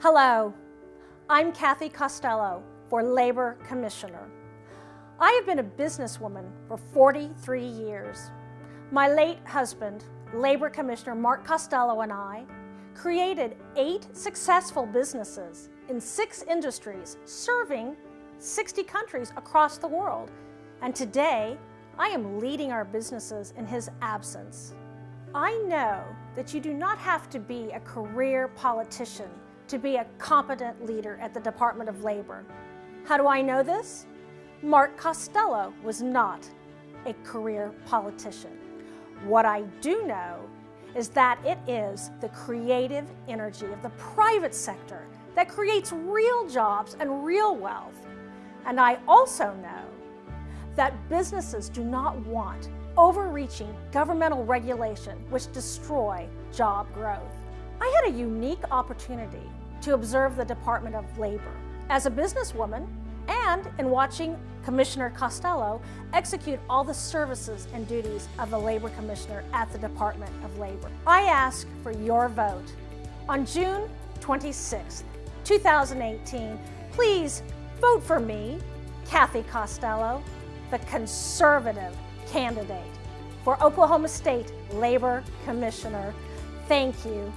Hello, I'm Kathy Costello for Labor Commissioner. I have been a businesswoman for 43 years. My late husband, Labor Commissioner Mark Costello and I created eight successful businesses in six industries serving 60 countries across the world. And today, I am leading our businesses in his absence. I know that you do not have to be a career politician to be a competent leader at the Department of Labor. How do I know this? Mark Costello was not a career politician. What I do know is that it is the creative energy of the private sector that creates real jobs and real wealth. And I also know that businesses do not want overreaching governmental regulation which destroy job growth. I had a unique opportunity to observe the Department of Labor. As a businesswoman and in watching Commissioner Costello execute all the services and duties of the Labor Commissioner at the Department of Labor. I ask for your vote. On June 26, 2018, please vote for me, Kathy Costello, the conservative candidate for Oklahoma State Labor Commissioner. Thank you